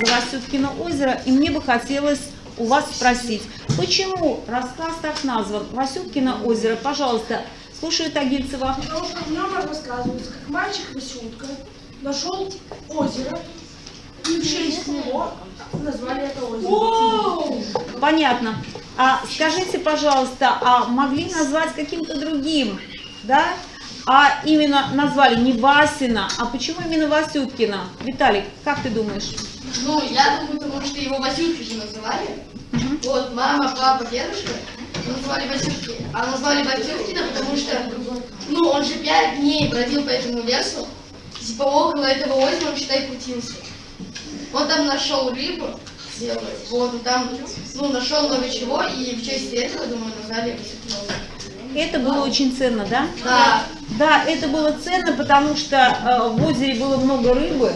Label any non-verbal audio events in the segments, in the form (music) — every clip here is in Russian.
рассказа «Васюткино озеро», и мне бы хотелось у вас спросить, почему рассказ так назван «Васюткино озеро»? Пожалуйста, слушаю Тагильцева. Потому что в нем рассказывается, как мальчик Васютка нашел озеро, и в честь него назвали это озеро. Понятно. А скажите, пожалуйста, а могли назвать каким-то другим, да? А именно назвали не Васина, а почему именно Васюткина? Виталик, как ты думаешь? Ну, я думаю, потому что его Васюткой же называли. Вот, мама, папа, дедушка называли Васютки. А назвали Васюткина, потому что, ну, он же пять дней бродил по этому лесу. Типа около этого озера он, считай, крутился. Он там нашел рыбу, делает. Вот, там, ну, нашел много чего, и в честь этого, думаю, назвали. Это было очень ценно, да? Да. Да, это было ценно, потому что э, в озере было много рыбы,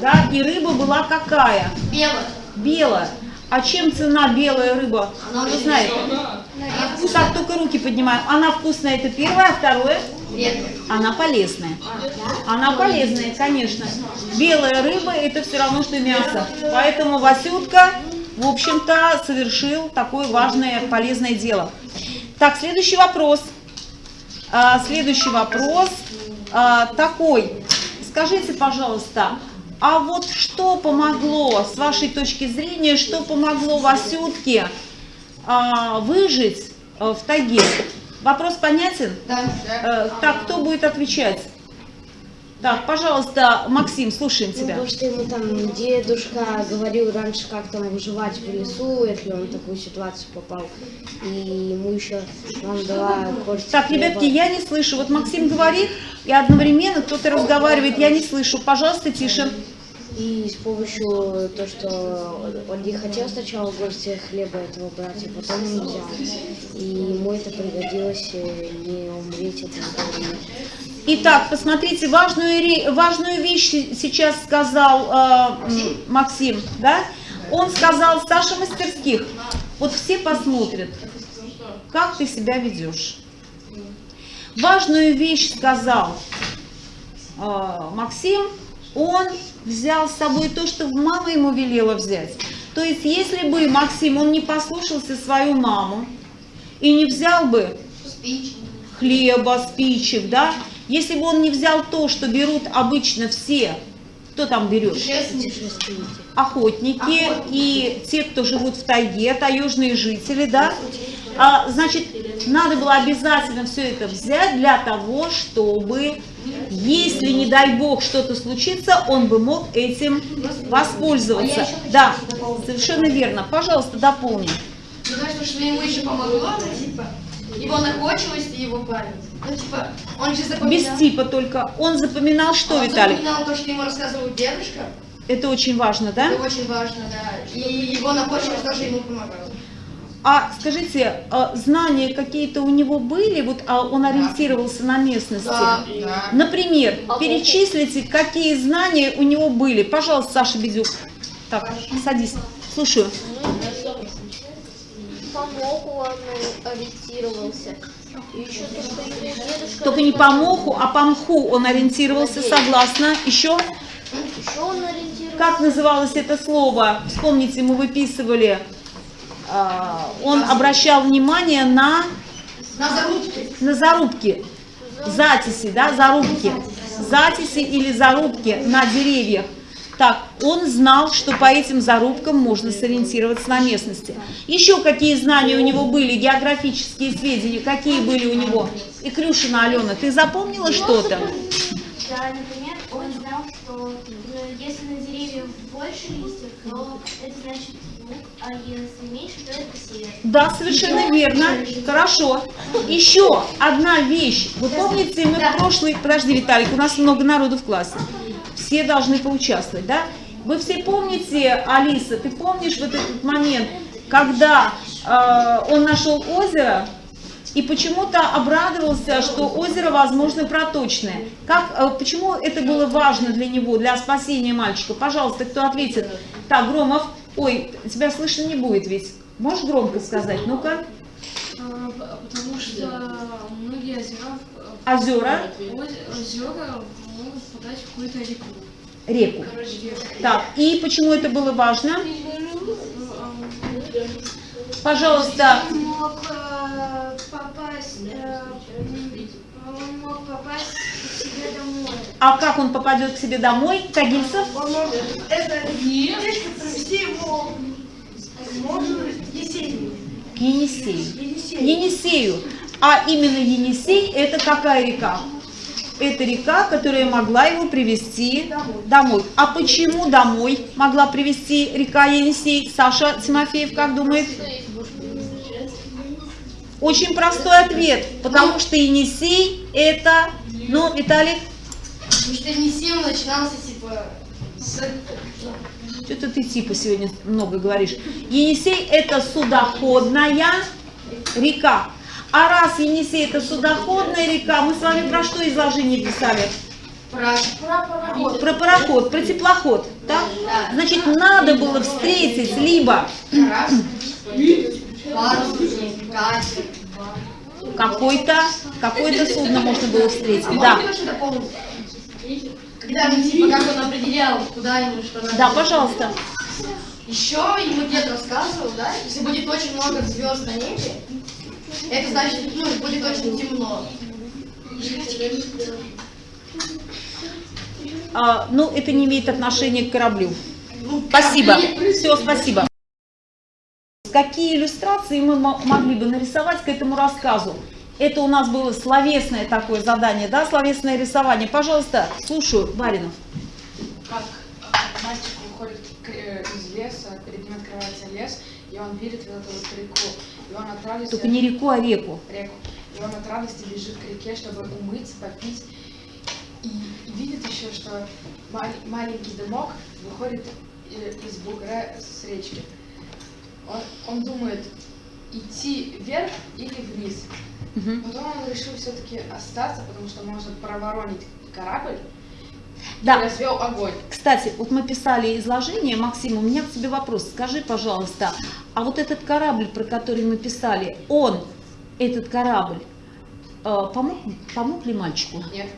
да, и рыба была какая? Бело. Белая. А чем цена белая рыба? Она очень знает? Так, только руки поднимаем. Она вкусная, это первое, а второе? Редко. Она полезная. Она полезная, конечно. Белая рыба это все равно, что мясо. Поэтому Васютка, в общем-то, совершил такое важное, полезное дело. Так, следующий вопрос. А, следующий вопрос а, такой. Скажите, пожалуйста, а вот что помогло, с вашей точки зрения, что помогло Васютке а, выжить а, в тайге? Вопрос понятен? Да. Э, так, кто будет отвечать? Так, пожалуйста, Максим, слушаем Ну, тебя. потому что ему там дедушка говорил раньше, как там выживать в лесу, если он в такую ситуацию попал. И ему еще мама дала корочку Так, хлеба. ребятки, я не слышу. Вот Максим говорит, и одновременно кто-то разговаривает, я не слышу. Пожалуйста, тише. И с помощью то, что он не хотел сначала горсти хлеба этого брать, а потом он взял. И ему это пригодилось э, не умереть от этого. Итак, посмотрите, важную, важную вещь сейчас сказал э, Максим, да? Он сказал, Саша Мастерских, вот все посмотрят, как ты себя ведешь. Важную вещь сказал э, Максим, он взял с собой то, что мама ему велела взять. То есть, если бы Максим, он не послушался свою маму и не взял бы хлеба, спичек, да, если бы он не взял то, что берут обычно все, кто там берет? Путешественники. Охотники и те, кто живут в тайге, таежные жители, да, а, значит, надо было обязательно все это взять для того, чтобы, если, не дай бог, что-то случится, он бы мог этим воспользоваться. Да, совершенно верно. Пожалуйста, дополни. Мне кажется, что ему еще помогло, ну, типа, его находчивость и его память. Ну, типа, он же запоминал... Без типа только. Он запоминал что, он Виталий? запоминал то, что ему рассказывал дедушка. Это очень важно, да? Это очень важно, да. И его находчивость тоже ему помогала. А скажите, а знания какие-то у него были? Вот а он ориентировался на местности? Да, да. Например, перечислите, какие знания у него были. Пожалуйста, Саша Бедюк. Так, садись. Слушаю. По моху он ориентировался. И еще то, что его дедушка... Только не по моху, а по мху он ориентировался, согласна. Еще? Еще он ориентировался. Как называлось это слово? Вспомните, мы выписывали. А, Он обращал внимание на, На зарубке. на зарубки. Затиси, да, зарубки. Затиси или зарубки на деревьях. Так, он знал, что по этим зарубкам можно сориентироваться на местности. Еще какие знания у него были, географические сведения, какие были у него? И Крюшина Алена, ты запомнила что-то? Да, например, он знал, что э, если на деревьях больше листьев, то это значит а если меньше, то это север. Да, совершенно верно. Хорошо. Еще одна вещь. Вы помните, мы в прошлый... Подожди, Виталик, у нас много народу в классе. Все должны поучаствовать, да? Вы все помните, Алиса, ты помнишь вот этот момент, когда э, он нашел озеро и почему-то обрадовался, что озеро, возможно, проточное. Как, э, почему это было важно для него, для спасения мальчика? Пожалуйста, кто ответит? Так, Громов, ой, тебя слышно не будет ведь. Можешь громко сказать? Ну-ка. А, Потому что многие озера, Озера. оз- озера могут впадать в какую-то реку. реку. Так, и почему это было важно? Пожалуйста, Он мог э, попасть, э, он мог попасть к себе домой. а как он попадет к себе домой? Тагильцев? Он может это речку провести его можно Есению. Енисею. Енисей. Енисею. А именно Енисей это какая река? Это река, которая могла его привести домой. А почему домой могла привести река Енисей? Саша Тимофеев как думает? Очень простой ответ, потому что Енисей это, ну, Виталик, Потому что Енисей начинался типа с... что-то ты типа сегодня много говоришь. Енисей это судоходная река. А раз Енисей это судоходная река, мы с вами про что изложение писали? Про... Про пароход, про теплоход, так? Значит, надо было встретить либо (clears throat) Катер. какой-то какое-то судно можно было встретить, А да. Когда типа как он определял, куда ему что надо. Да, пожалуйста. Еще ему дед рассказывал, да, если будет очень много звезд на небе, это значит, ну, будет очень темно. А, ну, это не имеет отношения к кораблю. Ну, Спасибо. Все, спасибо. Какие иллюстрации мы мо- могли бы нарисовать к этому рассказу? Это у нас было словесное такое задание, да, словесное рисование. Пожалуйста, слушаю, Баринов. Как э, мальчик выходит э, из леса, перед ним открывается лес, и он видит вот эту вот реку. И он от радости... Только не реку, а реку. реку. И он от радости бежит к реке, чтобы умыться, попить. И, и видит еще, что мал- маленький дымок выходит э, из бугра с речки. Он, он думает, идти вверх или вниз. Мгм. Потом он решил все-таки остаться, потому что может проворонить корабль Да, развел огонь. Кстати, вот мы писали изложение, Максим, у меня к тебе вопрос. Скажи, пожалуйста, а вот этот корабль, про который мы писали, он, этот корабль, э, помог, помог ли мальчику? Нет.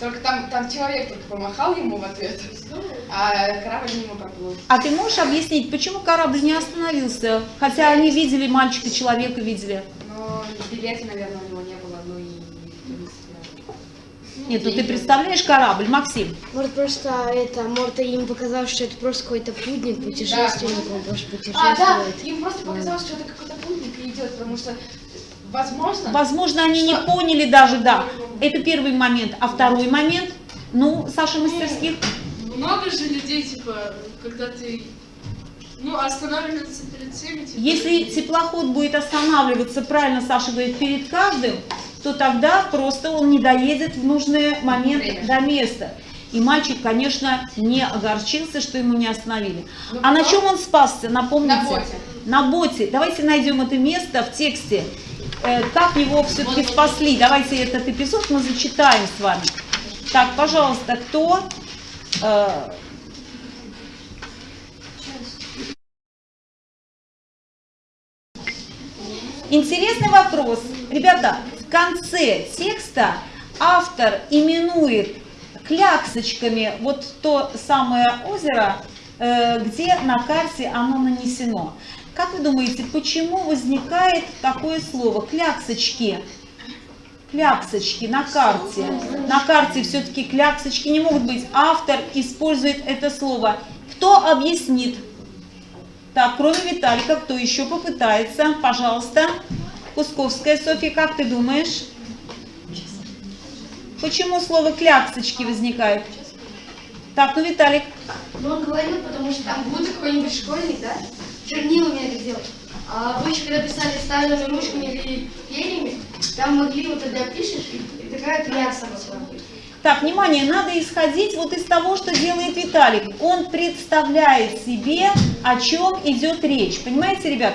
Только там, там человек только помахал ему в ответ, а корабль мимо проплыл. А ты можешь объяснить, почему корабль не остановился? Хотя они видели мальчика, человека видели. Но билета, наверное, у него не было, ну и. Нет, ну ты представляешь корабль, Максим? Может, просто это, может, им показалось, что это просто какой-то путник, путешественник, он просто А, да, путешествует. им просто показалось, что это какой-то путник идет, потому что, возможно, Возможно, они не поняли даже, да. Это первый момент. А второй момент, ну, Саша Мастерских, Много же людей, типа, когда ты, ну, останавливается перед всеми, типа, если теплоход будет останавливаться, правильно Саша говорит, перед каждым, то тогда просто он не доедет в нужный момент Время. до места. И мальчик, конечно, не огорчился, что ему не остановили. Ну, А на чем он спасся, напомните? На боте. На боте. Давайте найдем это место в тексте. Э, Как его все-таки спасли? Давайте этот эпизод мы зачитаем с вами. Так, пожалуйста, кто? Э, Интересный вопрос. Ребята, в конце текста автор именует кляксочками вот то самое озеро, э, где на карте оно нанесено. Как вы думаете, почему возникает такое слово кляксочки? Кляксочки на карте. На карте все-таки кляксочки не могут быть. Автор использует это слово. Кто объяснит? Так, кроме Виталика, кто еще попытается? Пожалуйста. Кусковская Софья, как ты думаешь? Почему слово кляксочки возникает? Так, ну Виталик. Ну, он говорил, потому что там будет какой-нибудь школьник, да, чернилами это делать. А обычно, когда писали стальными ручками или перьями, там могли вот тогда пишешь, и такая клякса была. Так, внимание, надо исходить вот из того, что делает Виталик. Он представляет себе, о чем идет речь. Понимаете, ребят?